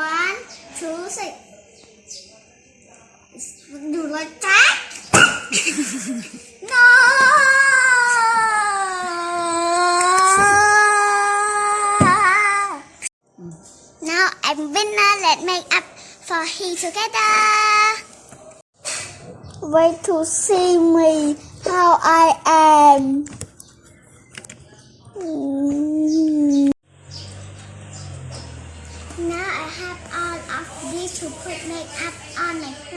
One, two, six. You like that? no. Now I'm winner. Let's make up for he together. Wait to see me how I am. Mm. Now I have all of these to put makeup on brother.